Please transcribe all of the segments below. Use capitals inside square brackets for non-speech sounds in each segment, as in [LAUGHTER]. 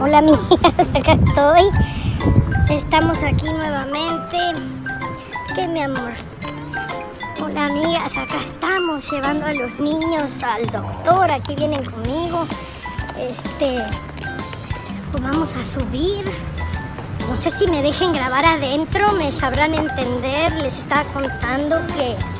Hola amigas, [LAUGHS] acá estoy. Estamos aquí nuevamente. ¿Qué mi amor? Hola amigas, acá estamos llevando a los niños al doctor. Aquí vienen conmigo. Este, pues vamos a subir. No sé si me dejen grabar adentro, me sabrán entender. Les estaba contando que...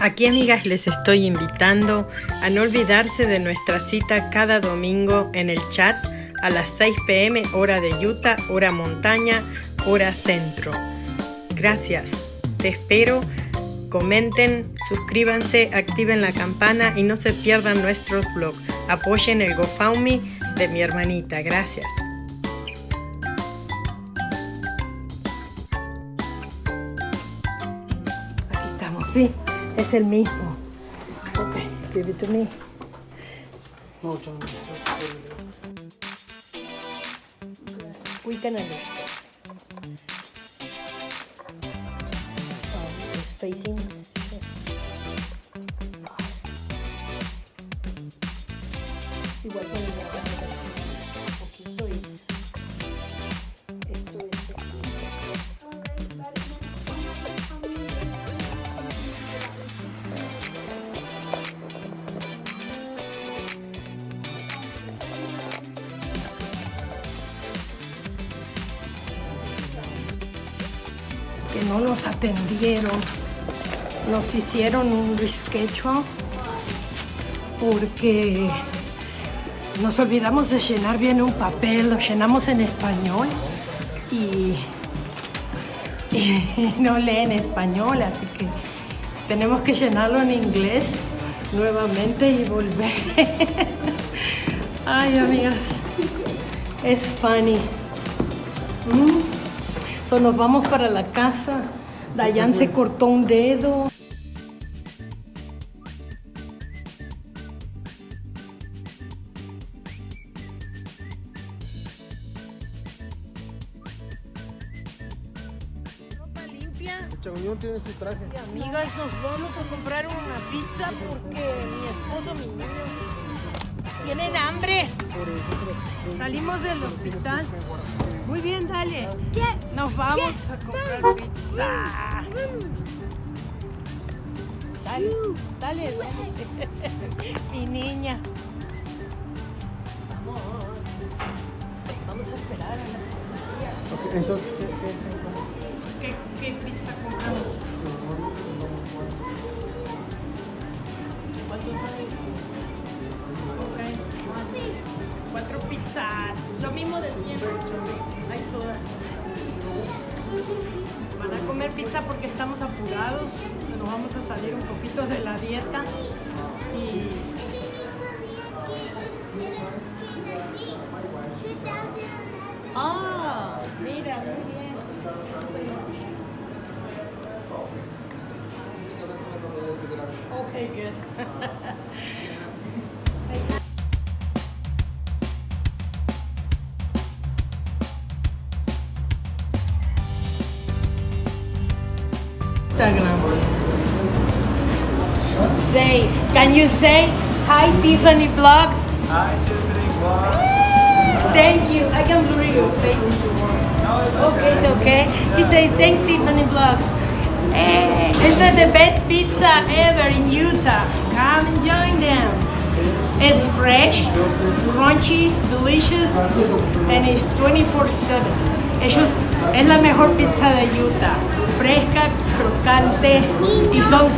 Aquí amigas les estoy invitando a no olvidarse de nuestra cita cada domingo en el chat a las 6 pm hora de Utah, hora montaña, hora centro. Gracias, te espero, comenten, suscríbanse, activen la campana y no se pierdan nuestros blogs. Apoyen el GoFundMe de mi hermanita, gracias. Sí, es el mismo. Ok, give it to me. We can understand. Oh, it's facing. Igual con el no nos atendieron. Nos hicieron un reschedule porque nos olvidamos de llenar bien un papel, lo llenamos en español y, y [LAUGHS] no leen español, así que tenemos que llenarlo en inglés nuevamente y volver. [LAUGHS] Ay, amigas, es funny. Mm. So, nos vamos para la casa. Dayan se cortó un dedo. Ropa limpia. Chaguñón tiene su traje. Amigas, nos vamos a comprar una pizza porque mi esposo, mi niño, tienen hambre. Salimos del hospital. Muy bien, dale. Nos vamos a comprar pizza. Dale, dale, dale. [LAUGHS] Mi niña. Vamos. Vamos a esperar a la Ok, entonces, ¿qué, qué, ¿Qué, qué pizza compramos? Lo mismo de siempre. Hay. Van a comer pizza porque estamos apurados. Nos vamos a salir un poquito de la dieta. Ah, mira, muy bien. Okay, good. [LAUGHS] Instagram. Say, can you say hi Tiffany Vlogs? Hi, Tiffany Vlog. Thank you. I can blur your face if you want. Okay, it's okay. He said, thanks Tiffany Vlogs. Eh, hey, this is the best pizza ever in Utah. Come and join them. It's fresh, crunchy, delicious, and it's 24-7. Ellos, es la mejor pizza de Utah. Fresca, crocante, y son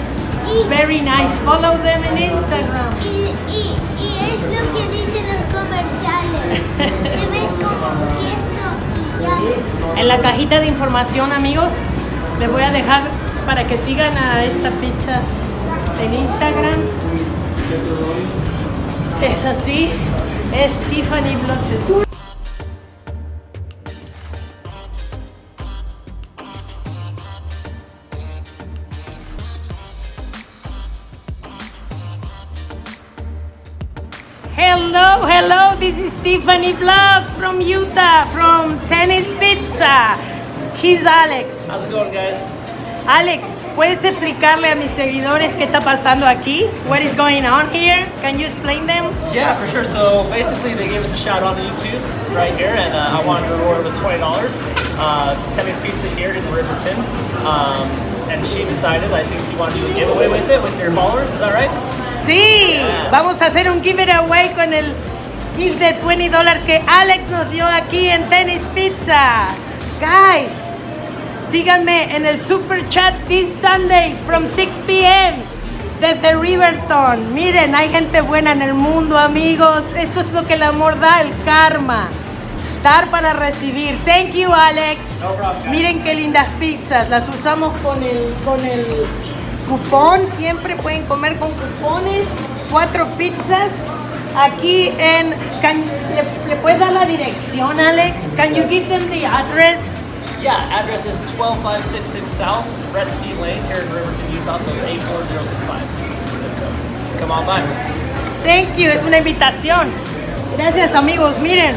very nice. Follow them in Instagram. Y, y, y es lo que dicen los comerciales. Se ve como queso y ya. En la cajita de información, amigos, les voy a dejar para que sigan a esta pizza en Instagram. Es así. es Tiffany Blogs. This is Tiffany Vlog from Utah, from Tennis Pizza. He's Alex. How's it going, guys? Alex, ¿puedes explicarle a mis seguidores qué está pasando aquí? What is going on here? Can you explain them? Yeah, for sure. So basically, they gave us a shout out on YouTube right here, and uh, I wanted to reward with twenty dollars uh, to Temmy's Pizza here in Riverton. Um, and she decided, I think you want to do a giveaway with it with your followers. Is that right? Sí, vamos a hacer un giveaway con el gift de 20 dólares que Alex nos dio aquí en Tennis Pizza. Guys, síganme en el super chat this Sunday from 6 p.m. desde Riverton. Miren, hay gente buena en el mundo, amigos. Esto es lo que el amor da, el karma. Dar para recibir. Thank you, Alex. No problem. Miren qué lindas pizzas. Las usamos con el, con el cupón. Siempre pueden comer con cupones. Cuatro pizzas. Aquí en... can- ¿le, le puedes dar la dirección, Alex? Can you give them the address? Yeah, address is 12566 South Gretzky Lane here in Riverton, Utah, so 84065. Come on by. Thank you. Es una invitación. Gracias, amigos. Miren.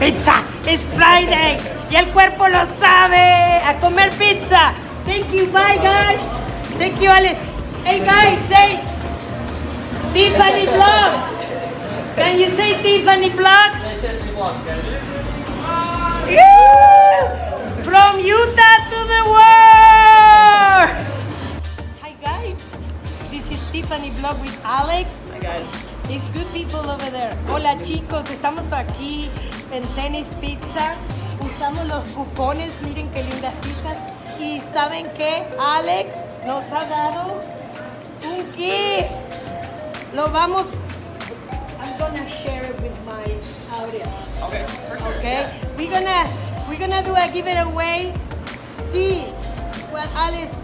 Pizza. It's Friday. Y el cuerpo lo sabe. A comer pizza. Thank you. Bye, guys. Thank you, Alex. Hey, guys, say Tiffany Vlogs. Can you say Tiffany? Yeah! From Utah to the world! Hi guys, this is Tiffany Vlog with Alex. Hi, guys. It's good people over there. Hola chicos, estamos aquí en Tennis Pizza. Usamos los cupones, miren qué lindas pizzas. Y saben qué, Alex nos ha dado un kit. Lo vamos. I'm gonna share it with my audience. Okay, sure. Okay, we're gonna we're gonna do a giveaway. See what Alex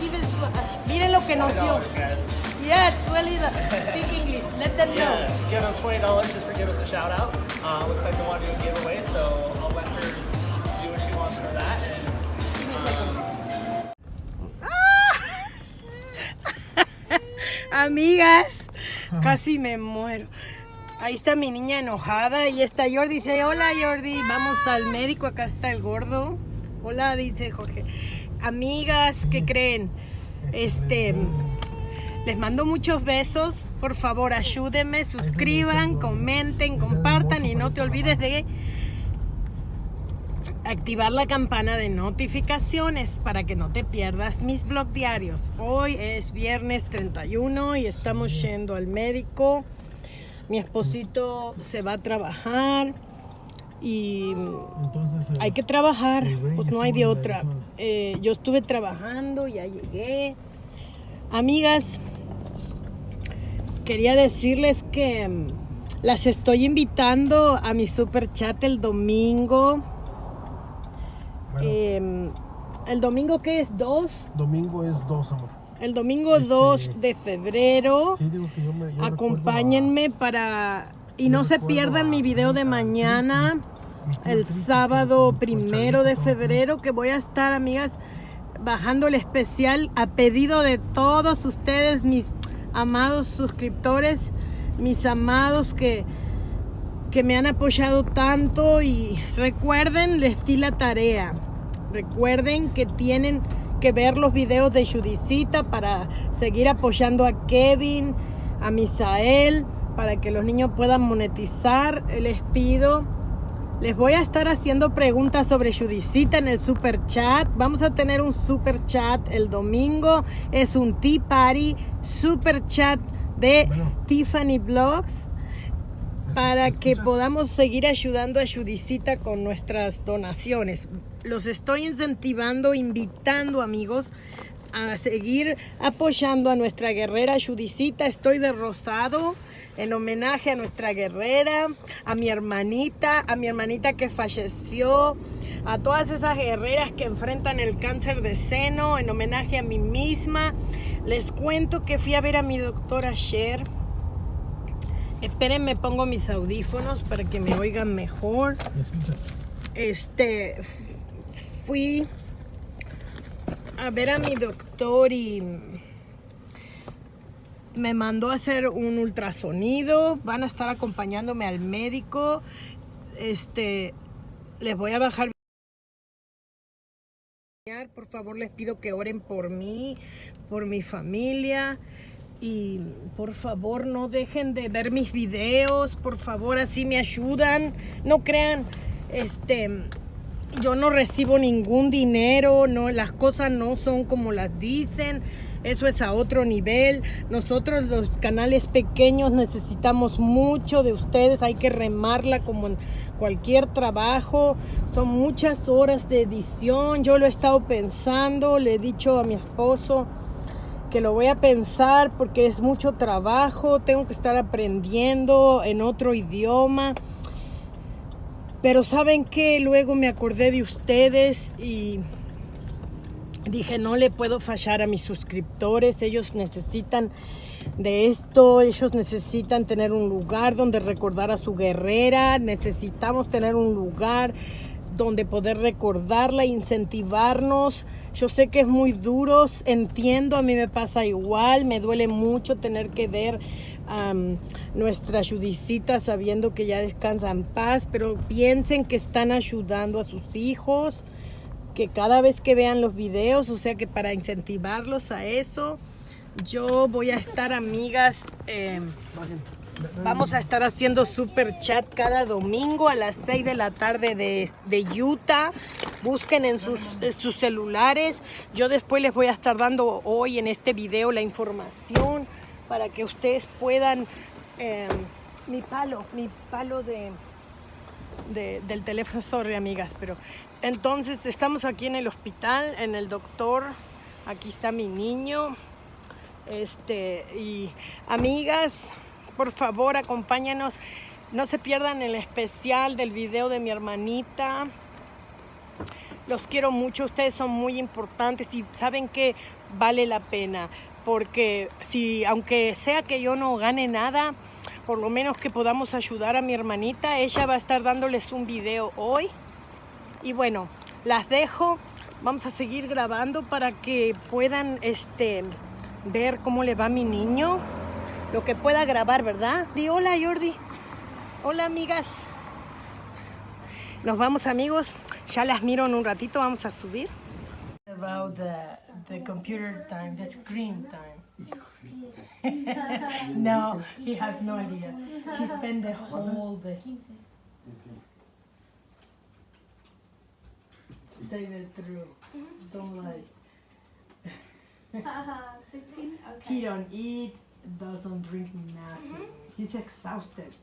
give us. uh, Miren lo que nos dio. $20. Yeah, really speak English. Let them know. Yeah, give them twenty dollars just for giving us a shout out. Uh, looks like they want to do a giveaway, so I'll let her do what she wants for that. And [LAUGHS] Amigas, casi me muero. Ahí está mi niña enojada y está Jordi. Dice, hola Jordi, vamos al médico, acá está el gordo. Hola, dice Jorge. Amigas, ¿qué creen? Este, les mando muchos besos. Por favor, ayúdenme, suscriban, comenten, compartan y no te olvides de activar la campana de notificaciones para que no te pierdas mis blog diarios. Hoy es viernes 31 y estamos yendo al médico. Mi esposito se va a trabajar y Entonces, eh, hay que trabajar, pues no hay de otra. Eh, yo estuve trabajando, ya llegué. Amigas, quería decirles que mm, las estoy invitando a mi super chat el domingo. bueno, Eh, el domingo que es 2, domingo es dos, amor. El domingo Este, 2 de febrero. Sí, digo que yo me. yo Acompáñenme para y no se pierdan a- mi video de mañana, el sábado primero de febrero, que voy a estar, amigas, bajando el especial a pedido de todos ustedes, mis amados suscriptores, mis amados que que me han apoyado tanto y recuerden, les di la tarea. Recuerden que tienen que ver los videos de Judicita para seguir apoyando a Kevin, a Misael, para que los niños puedan monetizar. Les pido, les voy a estar haciendo preguntas sobre Judicita en el super chat. Vamos a tener un super chat el domingo. Es un tea party, super chat de Bueno. Tiffany Blogs para que podamos seguir ayudando a Judicita con nuestras donaciones. Los estoy incentivando, invitando amigos a seguir apoyando a nuestra guerrera Judicita. Estoy de rosado en homenaje a nuestra guerrera, a mi hermanita, a mi hermanita que falleció, a todas esas guerreras que enfrentan el cáncer de seno, en homenaje a mí misma. Les cuento que fui a ver a mi doctor ayer Espérenme, pongo mis audífonos para que me oigan mejor. ¿Me escuchas? Este, fui a ver a mi doctor y me mandó a hacer un ultrasonido. Van a estar acompañándome al médico. Este, les voy a bajar. Por favor, les pido que oren por mí, por mi familia. Y por favor, no dejen de ver mis videos. Por favor, así me ayudan. No crean, este, yo no recibo ningún dinero. No, las cosas no son como las dicen. Eso es a otro nivel. Nosotros los canales pequeños necesitamos mucho de ustedes. Hay que remarla como en cualquier trabajo. Son muchas horas de edición. Yo lo he estado pensando. Le he dicho a mi esposo que lo voy a pensar porque es mucho trabajo. Tengo que estar aprendiendo en otro idioma. Pero saben que luego me acordé de ustedes y dije, no le puedo fallar a mis suscriptores, ellos necesitan de esto, ellos necesitan tener un lugar donde recordar a su guerrera, necesitamos tener un lugar donde poder recordarla, incentivarnos. Yo sé que es muy duro, entiendo, a mí me pasa igual, me duele mucho tener que ver um, nuestra sabiendo que ya descansa en paz, pero piensen que están ayudando a sus hijos que cada vez que vean los videos, o sea que para incentivarlos a eso, yo voy a estar amigas, eh, vamos a estar haciendo super chat cada domingo a las 6 de la tarde de, de Utah. Busquen en sus, en sus celulares. Yo después les voy a estar dando hoy en este video la información para que ustedes puedan, eh, mi palo, mi palo de, de- del teléfono, sorry amigas, pero entonces estamos aquí en el hospital, en el doctor, aquí está mi niño, este, y amigas, por favor acompáñanos, no se pierdan el especial del video de mi hermanita, los quiero mucho, ustedes son muy importantes y saben que vale la pena, porque si, aunque sea que yo no gane nada, por lo menos que podamos ayudar a mi hermanita, ella va a estar dándoles un video hoy. Y bueno, las dejo, vamos a seguir grabando para que puedan este, ver cómo le va a mi niño, lo que pueda grabar, ¿verdad? Di hola Jordi, hola amigas. Nos vamos amigos, ya las miro en un ratito, vamos a subir. About the, the computer time, the screen time. [LAUGHS] no, he has no idea. He spent the whole day. Say the truth. Don't lie. 15? [LAUGHS] Okay. He don't eat, doesn't drink nothing. He's exhausted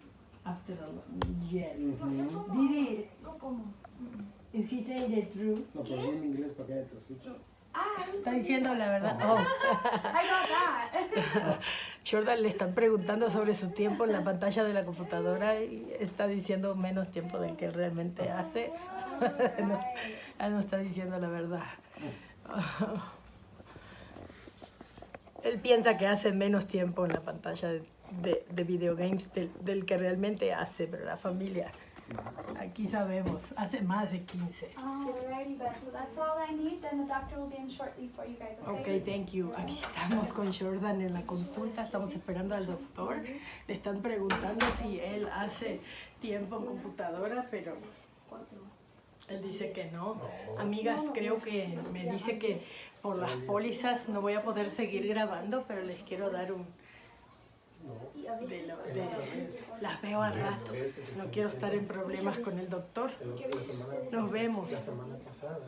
after a lot. Yes. Mm-hmm. Did he? Is he saying the truth? No, pero en inglés para que te escuche. Ah, Está diciendo la verdad. [LAUGHS] Oh. I got that. Jordan le están preguntando sobre su tiempo en la pantalla de la computadora y está diciendo menos tiempo del que realmente hace. [LAUGHS] no, él no está diciendo la verdad. Él piensa que hace menos tiempo en la pantalla de, de, de videogames del, del que realmente hace, pero la familia, aquí sabemos, hace más de 15. Alrighty then, so that's all I need. Then the doctor will be in shortly for you guys, okay? Ok, thank you. Aquí estamos con Jordan en la consulta, estamos esperando al doctor. Le están preguntando si él hace tiempo en computadora, pero él dice que no. Amigas, creo que me dice que por las pólizas no voy a poder seguir grabando, pero les quiero dar un... De lo- de- las veo al rato. No quiero estar en problemas con el doctor. Nos vemos. La semana pasada.